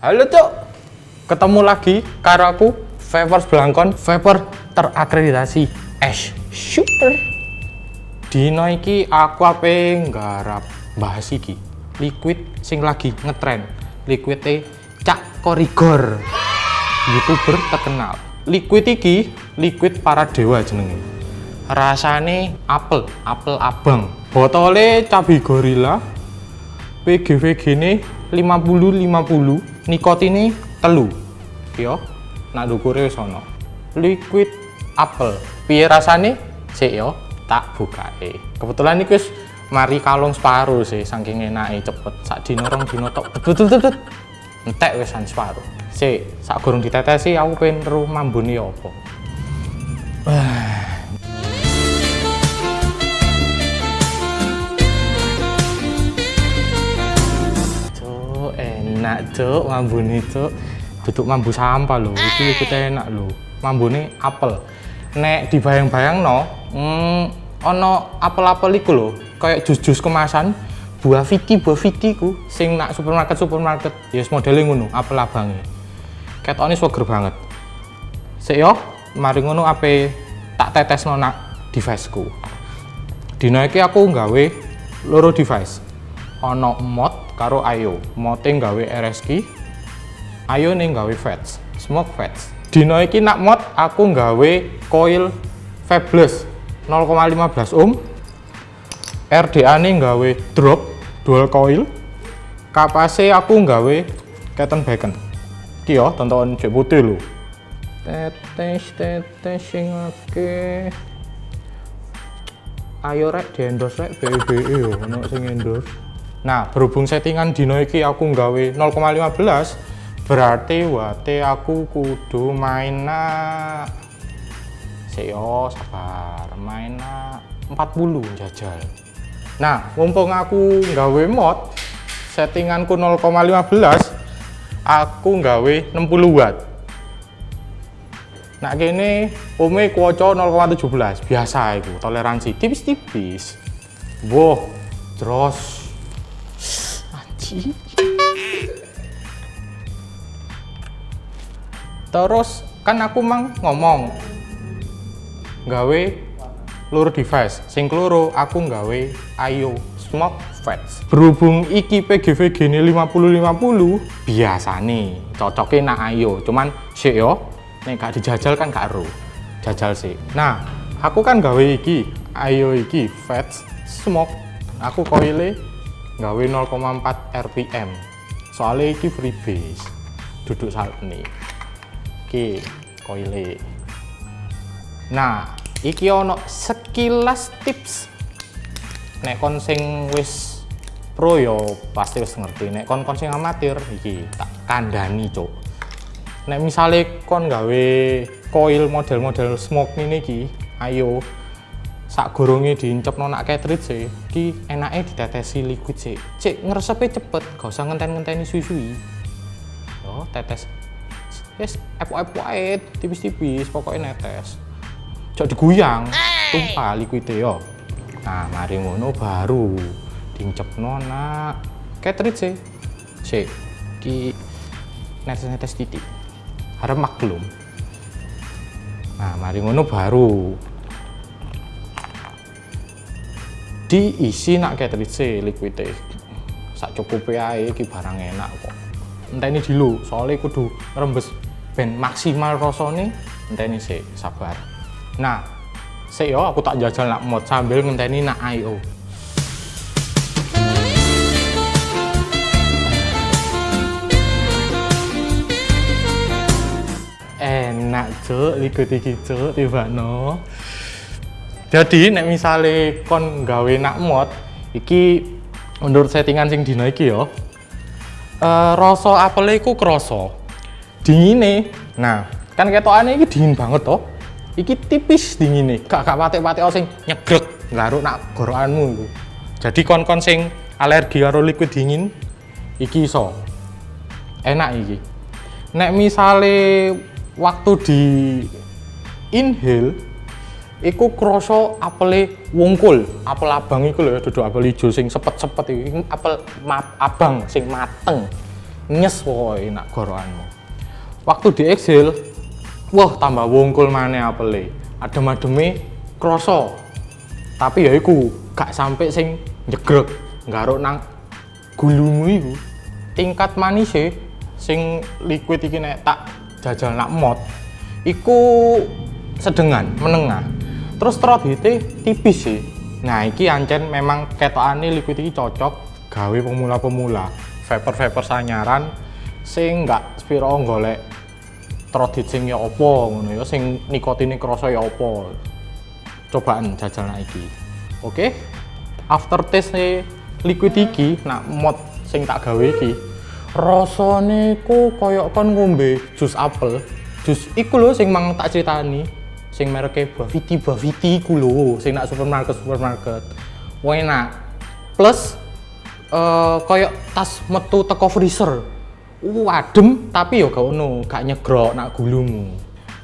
Halo cuk, ketemu lagi karo aku Vapor Blangkon, vapor terakreditasi Ash Super. Dino iki aku ape nggarap bahas iki. Liquid sing lagi ngetren. Liquid e Cak Korigor. YouTuber terkenal. Liquid iki liquid para dewa jenenge. Rasane apel, apel abang. Botole cabai gorila. PGVG ini 50-50 nikotine telu. Yo nak dukure ana liquid apel piye rasane? Sik yo tak bukae. Kebetulan iki wis mari kalung separuh sih saking enake cepet. Sak dino rong dino tok. Betul betul entek wisan separuh. Sik sak gurung ditetesi aku pengen ru mambune apa enak cuk mambune cuk. Duduk mambu sampah lho, iki ikut enak lho. Mambune apel. Nek dibayang-bayang no, hmm, ono apel-apel iku lho, kayak jus-jus kemasan, buah viti, buah viti ku, sing nak supermarket supermarket, ya yes, modelnya ngono, apel abange. Ketoknya swager banget. Sik yo, mari ngono ape tak tetes no nak deviceku. Dina iki aku nggawe loro device. Ono mod karo Ayo. Mote nggawe RSQ, Ayo ning nggawe fats, smoke fats. Dina iki nak mod aku nggawe coil Fabulous 0,15 ohm. RDA nih nggawe drop dual coil. Kapase aku nggawe Keton Bacon. Iki yo tonton cek putih lho. Tetes tetes sing akeh. Ayo rek endorse rek BBE yo ono sing endorse. Nah, berhubung settingan dino iki aku nggawe 0,15 berarti wate aku kudu main nak yo sabar main nak 40 jajal. Nah, mumpung aku nggawe mod settinganku 0,15 aku nggawe 60 watt. Nah gini, ome kuoco 0,17 biasa itu toleransi tipis-tipis. Boh, terus. Terus kan aku mang ngomong gawe loro device, sing keloro aku gawe ayo smoke fats. Berhubung iki PGVG ini 50-50 biasa nih cocoknya nak ayo, cuman sih yo nek gak dijajal kan gak ero. Jajal sih nah aku kan gawe iki ayo iki fats smoke. Aku koile gawe 0,4 rpm soalnya iki freebase duduk saat ini iki koile nah iki ono sekilas tips. Nek kon sing wis pro yo pasti wis ngerti. Nek kon kon sing amatir iki tak kandani cok nek misalnya kon gawe coil model-model smoke ini ki ayo sak gorongnya diincep nonak cartridge sih ki enaknya ditetesi liquid sih cek ngeresepnya cepet gak usah ngenten-ngenteni suwi-suwi. Yo tetes. Yes epo-epo tipis-tipis pokoknya netes. Cok diguyang tumpah liquidnya yo. Nah mari ngono baru diincep nonak cartridge sih cek ki netes-netes titik. Harap maklum. Nah mari ngono baru diisi nak cartridge liquid sak cukup ae iki barang enak kok. Enteni dulu soalnya kudu rembes ben maksimal rasane enteni sih sabar. Nah sik yo aku tak jajal nak mod sambil ngenteni nak IO enak cuk ikut iki cuk tiba no jadi nek misale kon gawe nak mod iki menurut settingan sing dino iki yo uh, rasa apel iku kroso dingine nah kan ketokane iki dingin banget toh. Iki tipis dingine gak gak patek-patek sing nyegrek garuk nak gorokanmu jadi kon-kon sing alergi karo liquid dingin iki iso. Enak iki. Nek misale waktu di inhale iku kroso apel wungkul. Apel abang iku lho ya duduk apel hijau sing sepet-sepet iki apel abang sing mateng. Nyes pokoknya nak gorokanmu. Waktu di exhale wah tambah wongkul mana apele. Adem-ademe kroso tapi ya iku gak sampai sing nyegrek ngaruk nang gulumu iku. Tingkat manis sing liquid iki nek tak jajal nak mod iku sedengan menengah terus throat hite tipis sih. Nah iki ancen memang ketokane liquid iki cocok gawe pemula-pemula vapor-vapor sanyaran sing nggak spiro golek throat hit sing ya opo ngono ya sing nikotine krasa ya opo cobaan jajal nak iki. Oke okay? after taste liquid iki nak mod sing tak gawe iki rasane ku koyok kon ngombe jus apel. Jus iku lho sing mang tak critani sing mereknya Baviti Baviti ku lho sing nak supermarket supermarket. Enak. Plus uh, koyok tas metu teko freezer. Uh, adem tapi yo gak ono gak nyegrok nak gulumu.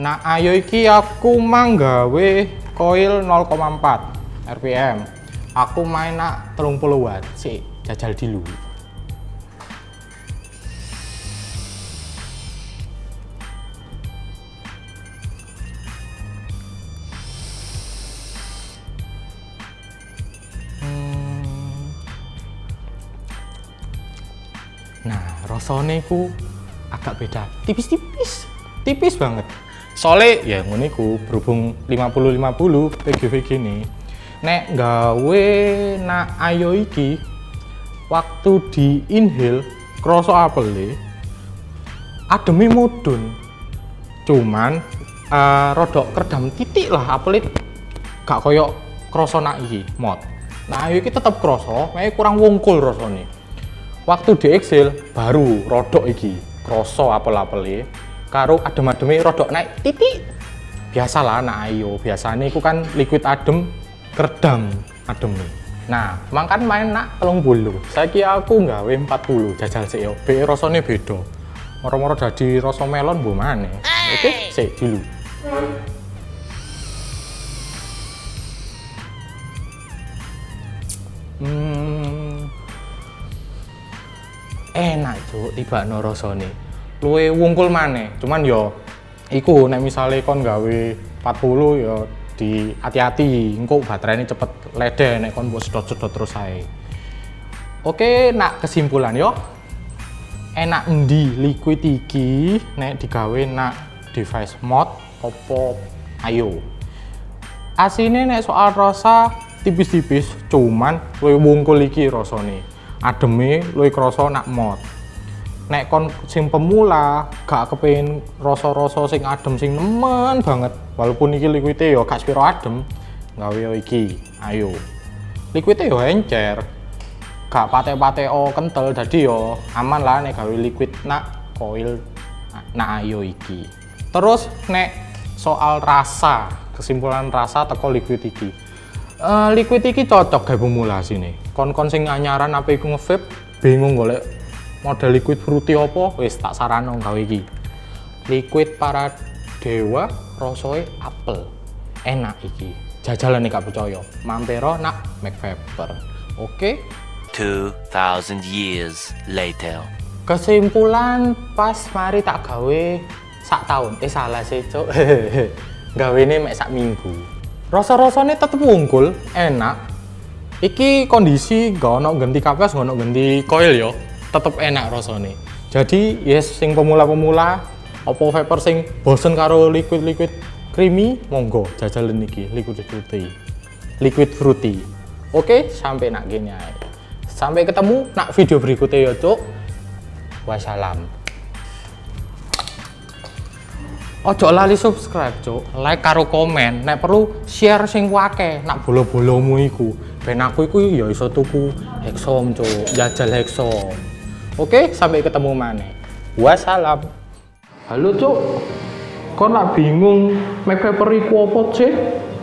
Nah ayo iki aku manggawe coil 0,4 rpm aku main nak 30 watt sih jajal dulu rasanya ku agak beda, tipis-tipis, tipis banget. Soalnya ya ngono iku berhubung 50-50 PGV gini. Nek gawe nak ayo iki waktu di inhale kroso apel ademi mudun. Cuman uh, rodok kerdam titik lah apel gak koyok kroso nak iki mod. Nah ayo iki tetep kroso, kurang wongkul rasane waktu di Excel baru rodok iki. Kroso apel-apel karo adem-ademe rodok naik titik. Biasalah anak ayo biasanya itu kan liquid adem kerdam adem nah makan main nak telung bulu. Saya kira aku nggawe 40 jajal sih be rasanya beda. Moro-moro jadi rasa melon bu mana oke sih dulu hmm enak cuk tiba no rasane. Luwe wungkul maneh cuman yo iku nek misale kon gawe 40 yo di hati-hati engko ini cepet lede nek kon buat sedot-sedot terus ae. Oke nak kesimpulan yo. Enak endi liquid iki nek digawe nak device mod opo ayo. Asine nek soal rasa tipis-tipis cuman luwe wungkul iki rasane. Ademe luwih krasa nak mod nek kon sing pemula gak kepengin rasa-rasa sing adem sing nemen banget. Walaupun iki liquide ya gak spiro adem gawe iki. Ayo. Liquide ya encer. Gak pate-pate oh kental jadi yo aman lah nek gawe liquid nak coil nak ayo iki. Terus nek soal rasa kesimpulan rasa teko liquid iki. Uh, liquid iki cocok kayak pemula sini. Kon-kon sing anyaran apa iku ngevape bingung golek model liquid fruity apa? Wis tak sarano gawe iki. Liquid para dewa rosoe apel. Enak iki. Jajalan nih gak percaya. Mampero nak make vapor oke? okay? 2000 years later. Kesimpulan pas mari tak gawe sak tahun eh salah sih cok gawe ini mek sak minggu. Rasa-rasanya tetep unggul enak. Iki kondisi gak ono ganti kapas gak ono ganti coil yo tetep enak rasanya jadi yes sing pemula-pemula opo vapor sing bosen karo liquid-liquid creamy monggo jajalan niki liquid fruity. Liquid fruity. Oke sampai nak gini sampai ketemu nak video berikutnya ya cuk. Wassalam. Ojo lali subscribe cuk. Like karo komen. Nek perlu share sing wake nak bolo-bolomu iku. Ben aku iku ya iso tuku hexom cuk. Jajal hexom oke sampai ketemu mana? Wassalam. Halo cuk. Kok nak bingung make paper iku apa sih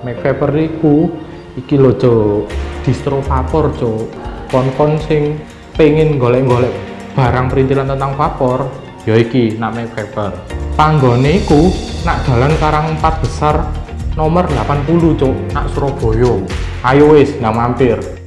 make paper iku iki lo cuk. Distro vapor cuk. Kon-kon sing pengen golek-golek barang perintilan tentang vapor ya iki nak make paper. Panggone iku nak jalan Karang Empat Besar nomor 80 cuk nak Surabaya. Ayo wis nggak mampir